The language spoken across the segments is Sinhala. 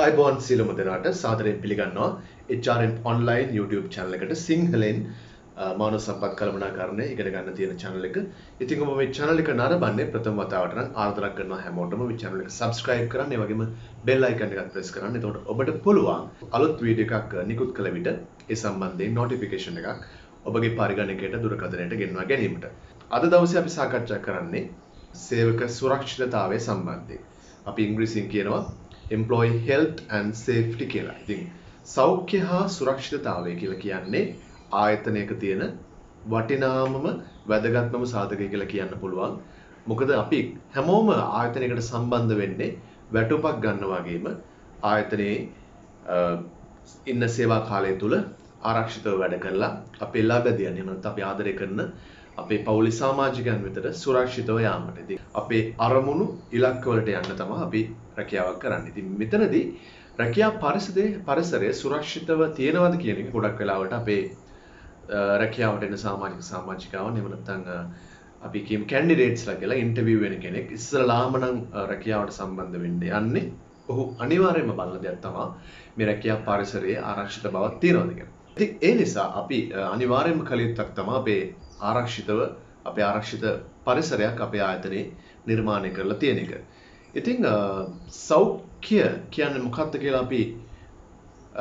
ආයිබෝන් සියලුම දෙනාට සාදරයෙන් පිළිගන්නවා HRM online YouTube channel එකට සිංහලෙන් මානව සම්පත් කළමනාකරණය ඉගෙන ගන්න තියෙන channel එක. ඉතින් ඔබ මේ channel එක නරඹන්නේ ප්‍රථම වතාවට නම් ආරාධනා කරනවා හැමෝටම මේ channel එක subscribe කරන්න. ඒ වගේම bell icon එකත් press කරන්න. එතකොට ඔබට පුළුවන් අලුත් වීඩියෝ එකක් නිකුත් කළ විට ඒ සම්බන්ධයෙන් notification එකක් ඔබගේ පරිගණකයට දුරකථනයට ගෙන්වා ගැනීමට. අද දවසේ අපි සාකච්ඡා කරන්නේ සේවක සුරක්ෂිතතාවය සම්බන්ධයෙන්. අපි ඉංග්‍රීසියෙන් කියනවා employee health and safety කියලා. ඉතින් සෞඛ්‍ය හා සුරක්ෂිතතාවය කියලා කියන්නේ ආයතනයක තියෙන වටිනාමම වැදගත්මම සාධකය කියලා කියන්න පුළුවන්. මොකද අපි හැමෝම ආයතනයකට සම්බන්ධ වෙන්නේ වැටුපක් ගන්න වගේම ආයතනයේ ඉන්න සේවා කාලය තුල ආරක්ෂිතව වැඩ කරලා අපේ ළඟදියන් එහෙම නැත්නම් අපි ආදරය කරන අපේ පවුලේ සමාජිකයන් වෙතට සුරක්ෂිතව යාමට. ඉතින් අපේ අරමුණු ඉලක්කවලට යන්න තමයි අපි රැකියාවක් කරන්නේ. ඉතින් මෙතනදී රැකියා පරිසරයේ පරිසරය සුරක්ෂිතව තියෙනවද කියන එක ගොඩක් වෙලාවට අපේ රැකියාවට එන සමාජික සමාජිකාවන් එහෙම නැත්නම් අපි කියමු කැන්ඩිඩේට්ස්ලා කියලා ඉන්ටර්විව් වෙන කෙනෙක් ඉස්සරලාම නම් රැකියාවට සම්බන්ධ වෙන්න යන්නේ ඔහු අනිවාර්යයෙන්ම බලන දෙයක් තමයි මේ රැකියා පරිසරයේ ආරක්ෂිත බවක් තියෙනවද කියලා. ඉතින් ඒ නිසා අපි අනිවාර්යයෙන්ම කළ යුත්තක් තමයි අපේ ආරක්ෂිතව අපේ ආරක්ෂිත පරිසරයක් අපේ ආයතනයේ නිර්මාණය කරලා තියෙන එක. ඉතින් සෞඛ්‍ය කියන්නේ මොකක්ද කියලා අපි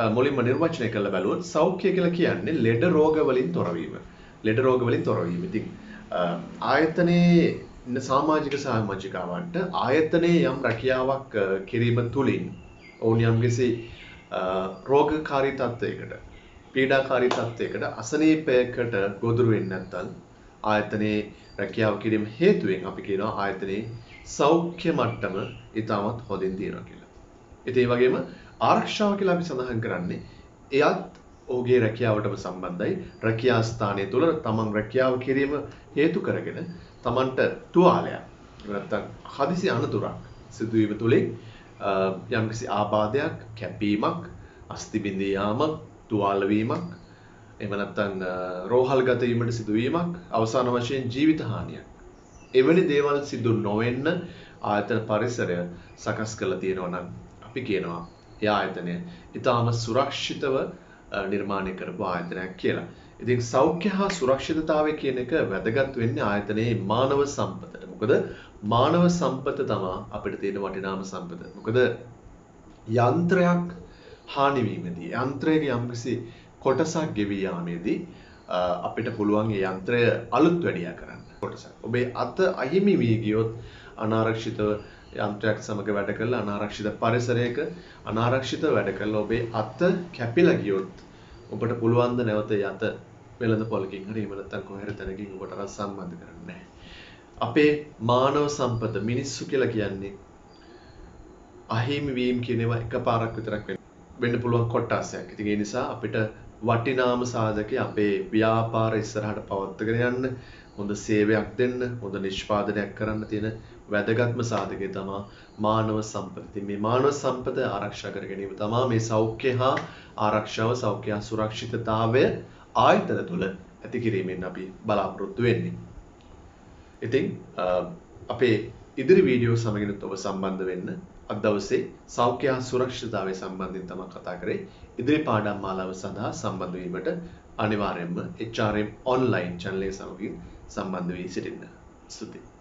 මුලින්ම නිර්වචනය කරලා බැලුවොත් සෞඛ්‍ය කියලා කියන්නේ ලෙඩ රෝග වලින් තොරවීම. ලෙඩ රෝග වලින් තොරවීම. ඉතින් ආයතනයේ ඉන්න සමාජික සමාජිකාවන්ට ආයතනයේ යම් රැකියාවක් කිරීම තුලින් ඔවුන් යම්කිසි රෝගකාරී තත්ත්වයකට පීඩාකාරී තත්ත්වයකට අසනීපයකට ගොදුරු වෙන්නේ නැත්නම් ආයතනයේ රැකියාව කිරීම හේතුවෙන් අපි කියනවා ආයතනයේ සෞඛ්‍ය මට්ටම ඉතාමත් හොඳින් තියෙනවා කියලා. ඉතින් ඒ වගේම ආරක්ෂාව කියලා අපි සඳහන් කරන්නේ එයත් ඔහුගේ රැකියාවටම සම්බන්ධයි. රැකියා ස්ථානය තුල තමන් රැකියාව කිරීම හේතු කරගෙන තමන්ට තුවාලයක් නැත්නම් හදිසි අනතුරක් සිදුවීම තුලින් යම්කිසි ආබාධයක්, කැපීමක්, අස්ථි බිඳී යාමක්, තුවාල වීමක්, එහෙම නැත්නම් රෝහල්ගත වීමට සිදුවීමක්, අවසාන වශයෙන් ජීවිත හානියක් එවැනි දේවල් සිදු නොවෙන්න ආයතන පරිසරය සකස් කරලා තියෙනවා නම් අපි කියනවා ඒ ආයතනය ඊටාම සුරක්ෂිතව නිර්මාණය කරපු ආයතනයක් කියලා. ඉතින් සෞඛ්‍ය හා සුරක්ෂිතතාවය කියන එක වැදගත් වෙන්නේ ආයතනයේ මානව සම්පතට. මොකද මානව සම්පත තමයි අපිට තියෙන වටිනාම සම්පත. මොකද යන්ත්‍රයක් හානි වීමේදී යන්ත්‍රයේ යම්කිසි කොටසක් ගෙවී යාමේදී අපිට පුළුවන් ඒ යන්ත්‍රය අලුත් වැඩියා කරන්න. කොටසක්. ඔබේ අත අහිමි වී ගියොත් අනාරක්ෂිතව යන්ත්‍රයක් සමග වැඩ කරලා අනාරක්ෂිත පරිසරයක අනාරක්ෂිත වැඩ කරලා ඔබේ අත කැපිලා ගියොත් ඔබට පුළුවන් ද නැවත යත වෙළඳ පොලකින් හරි එහෙම නැත්නම් කොහේ හරි තැනකින් ඔබට අර සම්බන්ධ කරන්න නැහැ. අපේ මානව සම්පත මිනිස්සු කියලා කියන්නේ අහිමි වීම කියන ඒවා එකපාරක් විතරක් වෙන්න පුළුවන් කොටාසයක්. ඉතින් ඒ නිසා අපිට වටිනාම සාධකේ අපේ ව්‍යාපාර ඉස්සරහට පවත්වාගෙන යන්න හොඳ සේවයක් දෙන්න හොඳ නිෂ්පාදනයක් කරන්න තියෙන වැදගත්ම සාධකය තමා මානව සම්පත. මේ මානව සම්පත ආරක්ෂා කර ගැනීම තමා මේ සෞඛ්‍ය හා ආරක්ෂාව සෞඛ්‍ය හා සුරක්ෂිතතාවය ආයතන තුළ ඇති කිරීමෙන් අපි බලාපොරොත්තු වෙන්නේ. ඉතින් අපේ ඉදිරි වීඩියෝ සමගිනුත් ඔබ සම්බන්ධ වෙන්න අද දවසේ සෞඛ්‍ය හා සුරක්ෂිතතාවය සම්බන්ධයෙන් තමයි කතා කරේ. ඉදිරි පාඩම් මාලාව සඳහා සම්බන්ධ වීමට අනිවාර්යයෙන්ම HRM online channel එක සමගින් සම්බන්ධ වී සිටින්න. ස්තුතියි.